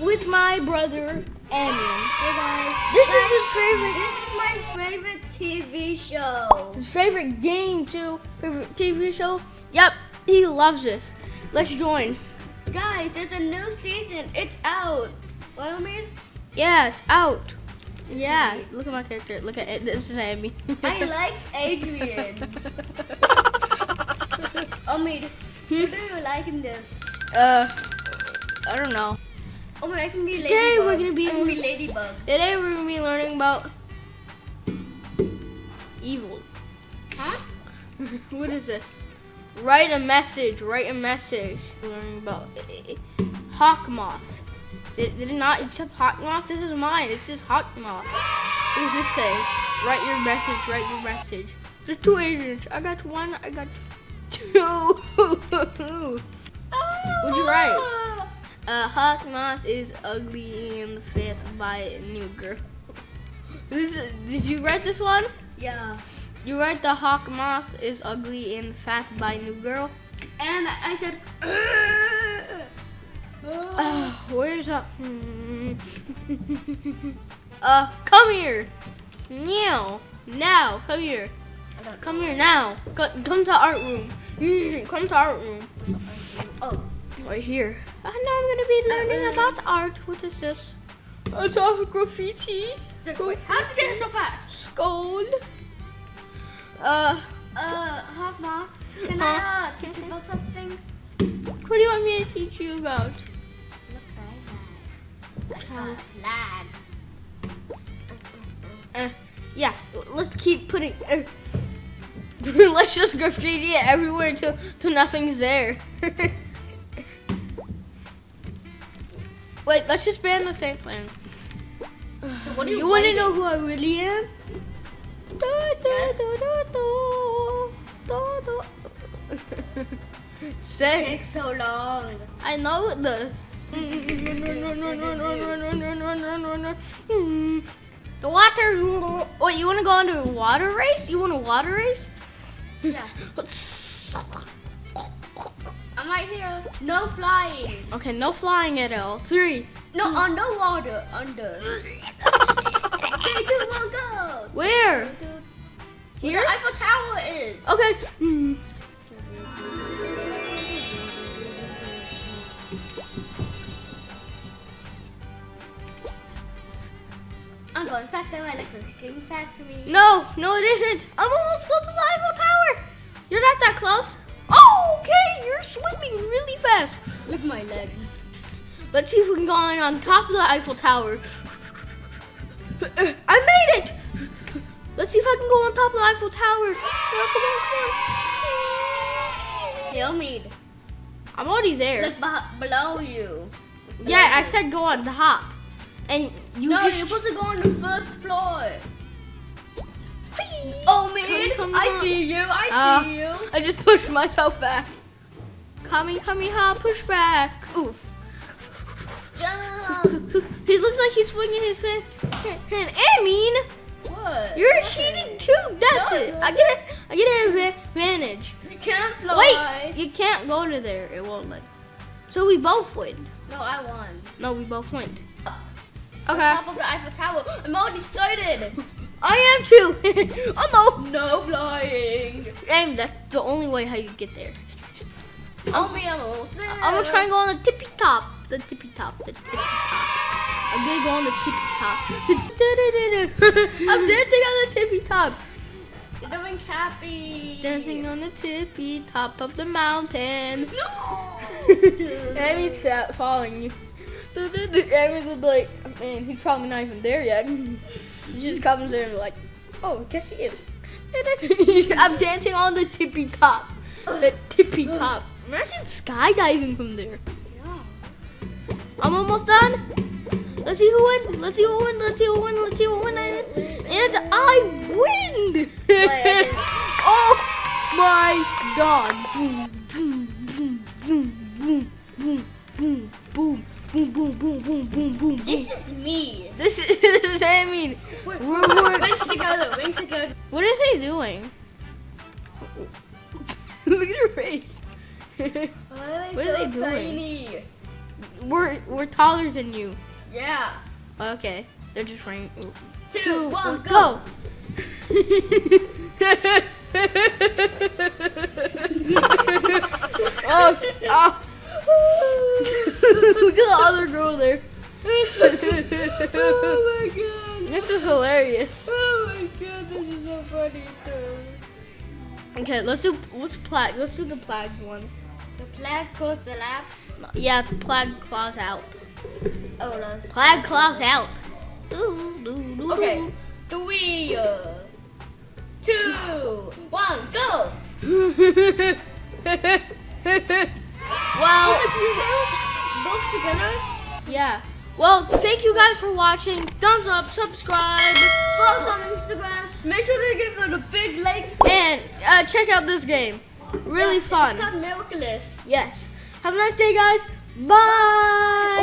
with my brother Amian. Hey guys. This Guys, is his favorite This is my favorite TV show. his favorite game too. Favorite TV show. Yep, he loves this. Let's join. Guys, there's a new season. It's out. What I mean? Yeah, it's out. Yeah, look at my character. Look at it. This is Amy. I like Adrien. Mean, Hmm? who do you like in this? uh, I don't know. Oh my, I can be Ladybug. Today we're gonna be- I can be Ladybug. Today we're gonna be learning about evil. Huh? What is it? Write a message. Write a message. We're learning about uh, hawk moth. Did, did it not accept hawk moth? This is mine. It says hawk moth. What does this say? Write your message. Write your message. There's two agents. I got one. I got two. What'd you write? Uh, hawk moth is ugly and fit by new girl. This did you write this one? Yeah. You write the hawk moth is ugly and fat by new girl. And I said. Uh, where's up? uh, come here. Now, now, come here. Come here now. Come to art room. Come to art room. Oh. Right here. And now I'm gonna be learning Uh, about art. What is this? It's a graffiti. So, wait, how did you get it so fast? Skull. Uh, Uh, Hawk Moth, can Huh? I uh, teach you about something? what do you want me to teach you about? Look. How? Uh, yeah, let's keep putting. Uh, let's just graffiti it everywhere until, till nothing's there. Wait, let's just ban the same plan. So what do you you want to know who I really am? Takes so long. I know this. The water. Wait, you want to go on a water race? You want a water race? Yeah. I'm right here. No flying. Okay, no flying at all. Three. No, on no water. Under. Three, two, one, go. Where? Where Here? the Eiffel Tower is. Okay. Hmm. I'm going faster. My legs are kicking fast to me. No, no, it isn't. I'm almost close to the Eiffel Tower. You're not that close. Oh, okay. You're swimming really fast. Look at my legs. Let's see if we can go on, on top of the Eiffel Tower. I made it! Let's see if I can go on top of the Eiffel Tower. Come on, come on, come on. Hail me. I'm already there. Look below you. Yeah, I said go on the top. And you no, you're supposed to go on the first floor. Oh man, Come, come I see you. I Uh, see you. I just pushed myself back. Kami, push back. Oof. Jump. he looks like he's swinging his hand. hand. I mean, What? you're cheating too. That's No, it. I get it. I get an adva- advantage. You can't fly. Wait, you can't go to there. It won't let. So we both win. No, I won. No, we both win. On Okay. top of the Eiffel Tower. I'm already started. I am too. oh No flying. no. Aim. That's the only way how you get there. I'll be almost there. I'm gonna try and go on the tippy top. The tippy top. The tippy top. I'm gonna go on the tippy top. I'm dancing on the tippy top. You're doing happy. Dancing on the tippy top of the mountain. No. Amy's following you. Amy's gonna be like, man, he's probably not even there yet. She just comes there and be like, oh, guess he is. I'm dancing on the tippy top. The tippy top. Imagine skydiving from there. Yeah. I'm almost done. Let's see who wins. Let's see who wins. Let's see who wins. Let's see who wins. And I win. oh my god. Boom, boom, boom, boom, boom, boom, boom, boom. Boom, boom, boom, boom, boom, boom, boom. This is me. This is, this is I mean. We're, we're, wings to go, wings to go. What are they doing? Look at her face. Are What so are they doing? we're we're taller than you. Yeah. Okay, they're just running. Two, Two, one, one, go. oh, oh. Look at the other girl there. oh my god. This is hilarious. Oh my god, this is so funny too. Okay, let's do what's plague. Let's do the plague one. The flag goes the lap. Yeah, Plagg claws out. Oh, that's Plagg claws out. Doo, doo, doo, Okay, three, uh, go. well, Both together. yeah. Well, thank you guys for watching. Thumbs up, subscribe, Follow us on Instagram. Make sure to give it a big like. and uh, check out this game. Really Yeah, fun. It's called Miraculous. Yes. Have a nice day, guys. Bye.